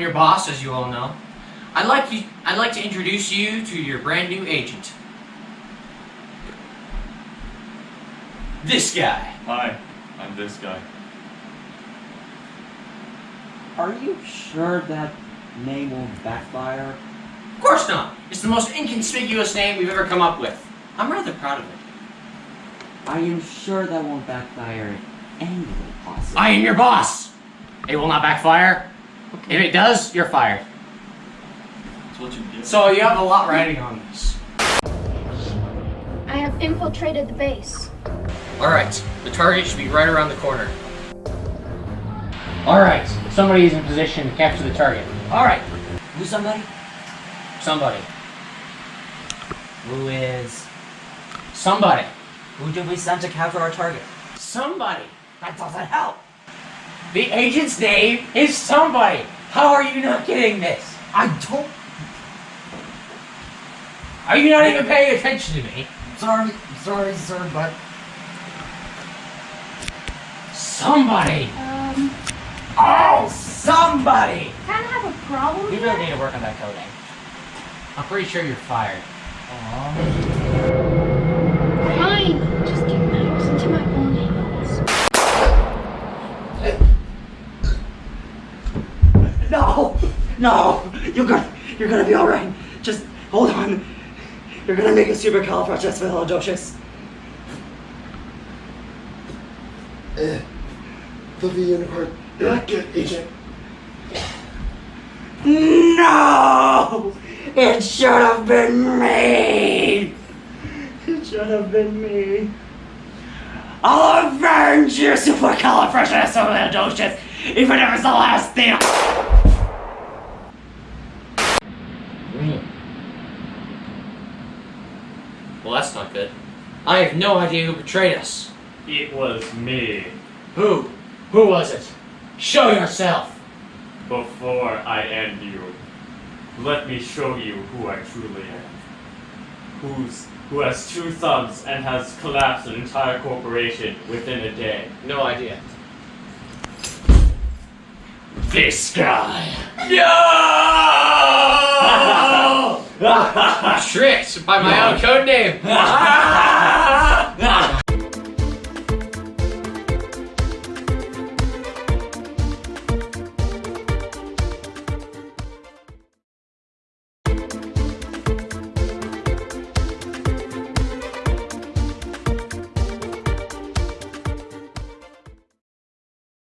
your boss, as you all know. I'd like you. I'd like to introduce you to your brand new agent. This guy. Hi, I'm this guy. Are you sure that name won't backfire? Of course not. It's the most inconspicuous name we've ever come up with. I'm rather proud of it. Are you sure that won't backfire in any way possible? I am your boss. It will not backfire. If it does, you're fired. You. So you have a lot riding on this. I have infiltrated the base. Alright, the target should be right around the corner. Alright, somebody is in position to capture the target. Alright, Who's somebody? somebody. Who is? Somebody. Who did we send to capture our target? Somebody. That doesn't help. The agent's name is somebody. How are you not getting this? I don't. Are you not even paying attention to me? Sorry, sorry, sir, but Somebody. Um, Oh, somebody. kind of have a problem we here. really need to work on that coding. I'm pretty sure you're fired. Fine, No! No! You're gonna, you're gonna be alright. Just hold on. You're gonna make a supercalifragisticexpialidocious. Eh. Fluffy unicorn. You're not good, agent. No! It should have been me! It should have been me. I'll avenge you, supercalifragisticexpialidocious, even if it's the last thing. Well, that's not good. I have no idea who betrayed us. It was me. Who? Who was it? Show yourself. Before I end you, let me show you who I truly am. Who's who has two thumbs and has collapsed an entire corporation within a day. No idea. This guy. No! Tricked by my own code name.